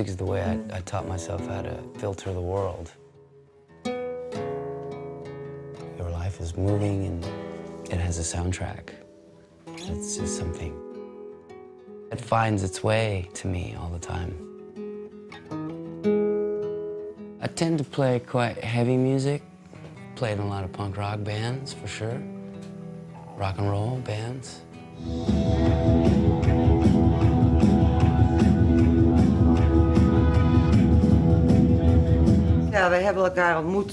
Music is the way I, I taught myself how to filter the world. Your life is moving and it has a soundtrack. It's just something. It finds its way to me all the time. I tend to play quite heavy music. Played in a lot of punk rock bands, for sure. Rock and roll bands. Ja, wij hebben elkaar ontmoet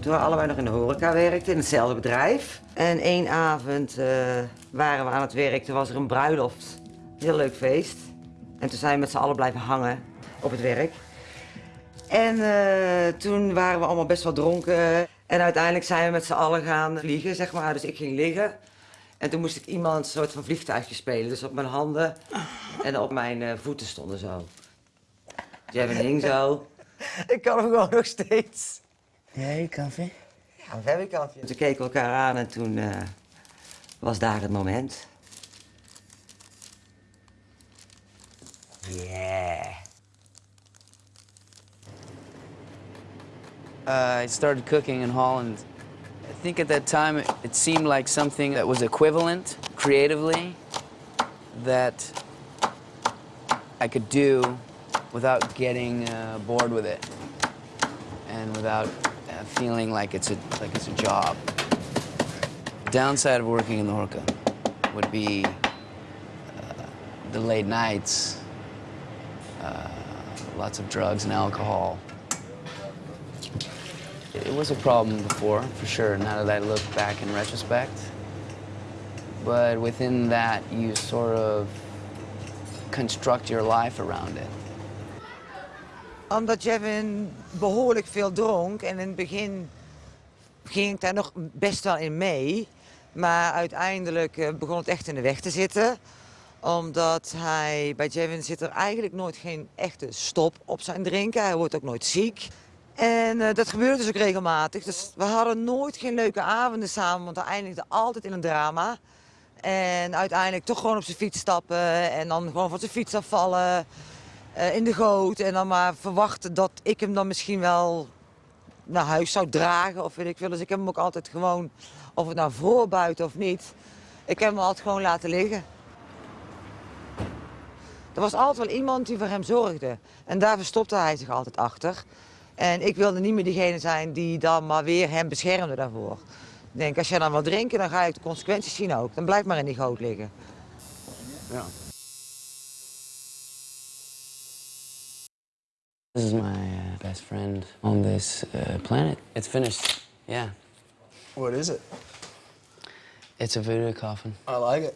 toen we allebei nog in de horeca werkten, in hetzelfde bedrijf. En één avond eh, waren we aan het werk, toen was er een bruiloft. Heel leuk feest. En toen zijn we met z'n allen blijven hangen op het werk. En eh, toen waren we allemaal best wel dronken. En uiteindelijk zijn we met z'n allen gaan vliegen, zeg maar. Dus ik ging liggen. En toen moest ik iemand een soort van vliegtuigje spelen. Dus op mijn handen en op mijn eh, voeten stonden zo. Jevin hing zo. Ik kan hem gewoon nog steeds. Yeah, you comfy? Ja, very comfy. Toen keken we elkaar aan en toen eh, was daar het moment. Yeah. Uh, I started cooking in Holland. I think at that time it, it seemed like something that was equivalent creatively that I could do without getting uh, bored with it and without uh, feeling like it's a like it's a job. The downside of working in the horeca would be uh, the late nights, uh, lots of drugs and alcohol. It was a problem before, for sure, now that I look back in retrospect. But within that, you sort of construct your life around it. Omdat Jevin behoorlijk veel dronk en in het begin ging ik daar nog best wel in mee. Maar uiteindelijk eh, begon het echt in de weg te zitten. Omdat hij, bij Jevin zit er eigenlijk nooit geen echte stop op zijn drinken. Hij wordt ook nooit ziek. En eh, dat gebeurde dus ook regelmatig. Dus we hadden nooit geen leuke avonden samen, want hij eindigde altijd in een drama. En uiteindelijk toch gewoon op zijn fiets stappen en dan gewoon van zijn fiets afvallen. Eh, in de goot en dan maar verwachten dat ik hem dan misschien wel naar huis zou dragen of weet ik veel. Dus ik heb hem ook altijd gewoon, of het nou voor, buiten of niet, ik heb hem altijd gewoon laten liggen. Er was altijd wel iemand die voor hem zorgde. En daar verstopte hij zich altijd achter. En ik wilde niet meer diegene zijn die dan maar weer hem beschermde daarvoor. Ik denk, als jij dan wil drinken, dan ga je de consequenties zien ook. Dan blijf maar in die goot liggen. Yeah. This is my uh, best friend on this uh, planet. It's finished. Yeah. What is it? It's a voodoo coffin. I like it.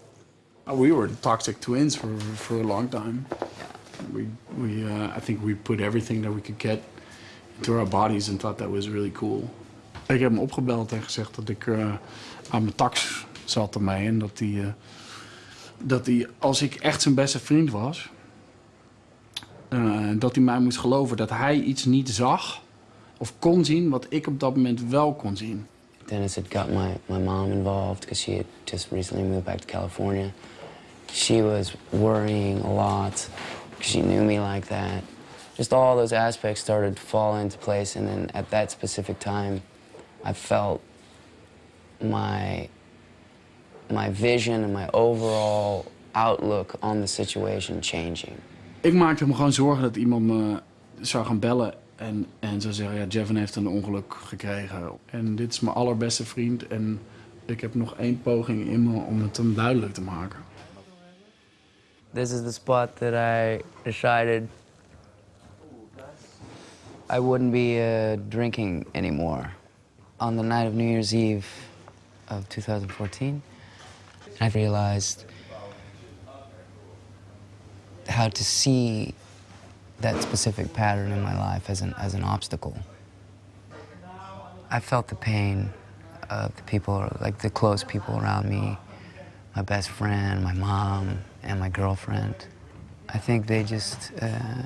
We were toxic twins for for a long time. Yeah. We we uh, I think we put everything that we could get into our bodies and thought that was really cool. Ik heb hem opgebeld en gezegd dat ik eh, aan mijn tax zat ermee en dat hij, eh, dat hij als ik echt zijn beste vriend was, eh, dat hij mij moest geloven dat hij iets niet zag of kon zien wat ik op dat moment wel kon zien. Dennis had got my, my mom involved because she had just recently moved back to California. She was worrying a lot because she knew me like that. Just all those aspects started to fall into place, and then at that specific time, I felt my my vision and my overall outlook on the situation changing. Ik maakte me gewoon zorgen dat iemand me zou gaan bellen en, en zou zeggen, ja, Jevin heeft een ongeluk gekregen. En dit is mijn allerbeste vriend en ik heb nog één poging in me om het hem duidelijk te maken. This is the spot that I decided I wouldn't be uh, drinking anymore. On the night of New Year's Eve of 2014, I realized how to see that specific pattern in my life as an, as an obstacle. I felt the pain of the people, like the close people around me, my best friend, my mom, and my girlfriend. I think they just uh,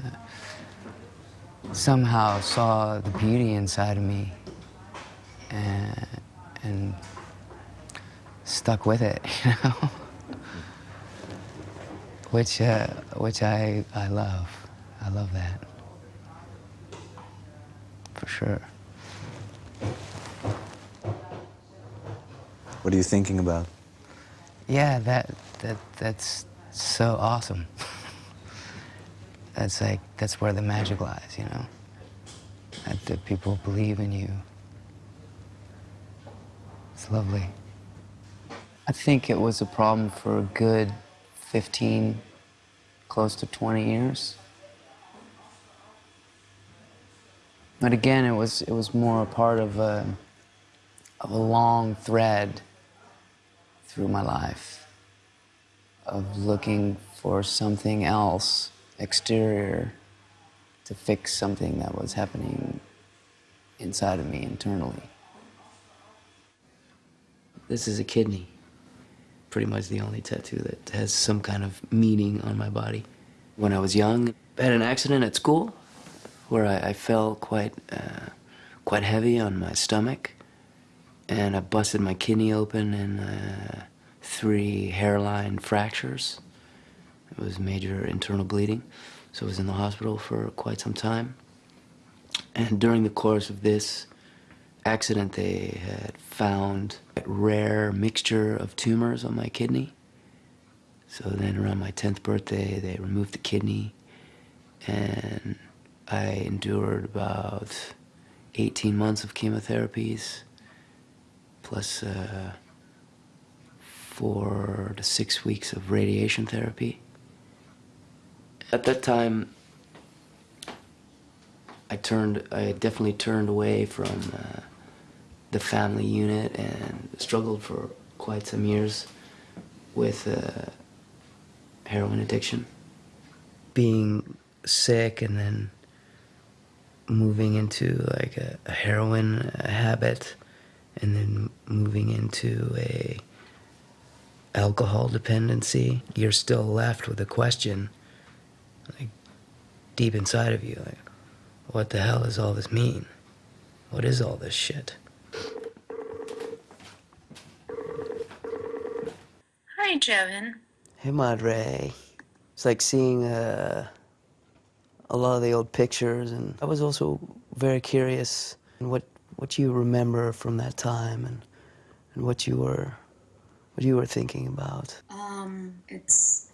somehow saw the beauty inside of me and, and stuck with it, you know? Which, uh, which I, I love. I love that. For sure. What are you thinking about? Yeah, that that that's so awesome. that's like that's where the magic lies, you know. That, that people believe in you. It's lovely. I think it was a problem for a good 15, close to 20 years. But again, it was it was more a part of a of a long thread through my life of looking for something else exterior to fix something that was happening inside of me internally. This is a kidney. Pretty much the only tattoo that has some kind of meaning on my body. When I was young, I had an accident at school where I, I fell quite, uh, quite heavy on my stomach and I busted my kidney open and uh, three hairline fractures. It was major internal bleeding, so I was in the hospital for quite some time. And during the course of this accident, they had found a rare mixture of tumors on my kidney. So then around my 10th birthday, they removed the kidney and I endured about 18 months of chemotherapies plus uh, four to six weeks of radiation therapy. At that time, I turned, I definitely turned away from uh, the family unit and struggled for quite some years with uh, heroin addiction. Being sick and then moving into like a, a heroin habit and then moving into a alcohol dependency, you're still left with a question like deep inside of you like what the hell does all this mean? What is all this shit? Hi, Jevin. Hey Madre. It's like seeing uh, a lot of the old pictures and I was also very curious what what you remember from that time and and what you were what you were thinking about. Um, it's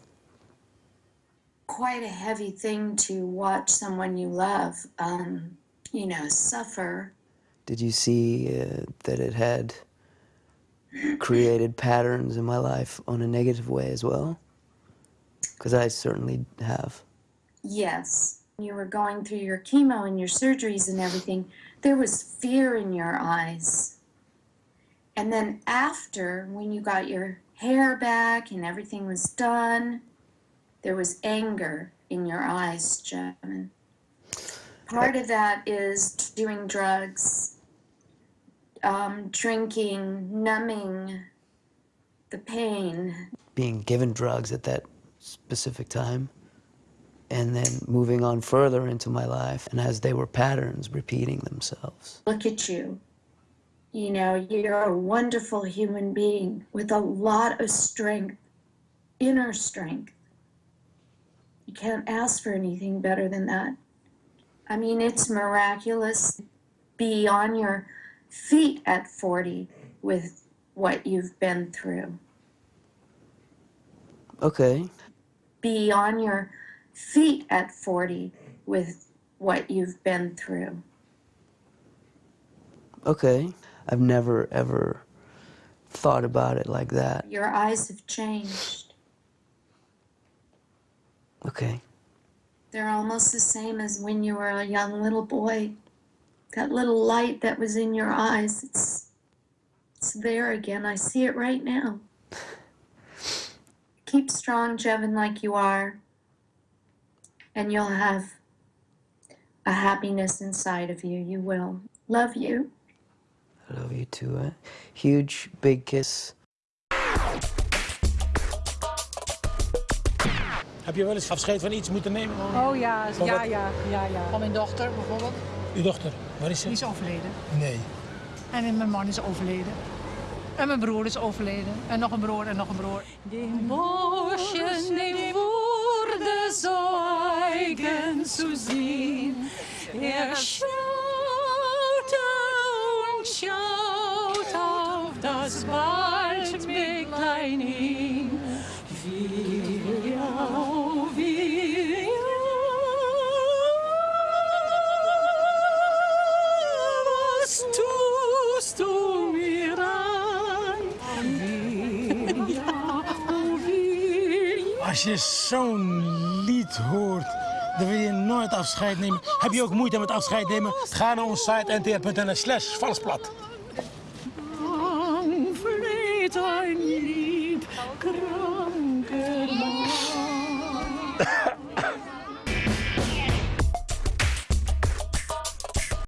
quite a heavy thing to watch someone you love, um, you know, suffer. Did you see uh, that it had created patterns in my life on a negative way as well? Because I certainly have. Yes, you were going through your chemo and your surgeries and everything. There was fear in your eyes. And then after, when you got your hair back and everything was done, there was anger in your eyes, Jevin. Part of that is doing drugs, um, drinking, numbing the pain. Being given drugs at that specific time and then moving on further into my life and as they were patterns repeating themselves. Look at you. You know, you're a wonderful human being with a lot of strength, inner strength. You can't ask for anything better than that. I mean, it's miraculous. Be on your feet at 40 with what you've been through. Okay. Be on your feet at 40 with what you've been through. Okay. I've never ever thought about it like that. Your eyes have changed. Okay. They're almost the same as when you were a young little boy. That little light that was in your eyes, it's it's there again. I see it right now. Keep strong, Jevin, like you are. And you'll have a happiness inside of you. You will. Love you. I love you too. Eh? Huge, big kiss. Heb je wel eens afscheid van iets moeten nemen? Oh ja, Van ja, wat? ja, ja, ja. Van mijn dochter bijvoorbeeld. Uw dochter, waar is ze? Die is overleden. Nee. En mijn man is overleden. En mijn broer is overleden. En nog een broer en nog een broer. Die Bosje, die wurde so eigen, zu sehen. Er schaute und schaut auf das Waldmägdlein hin. Will Als je zo'n lied hoort, dan wil je nooit afscheid nemen. Heb je ook moeite met afscheid nemen? Ga naar onze site ntr.nl slash valsplat.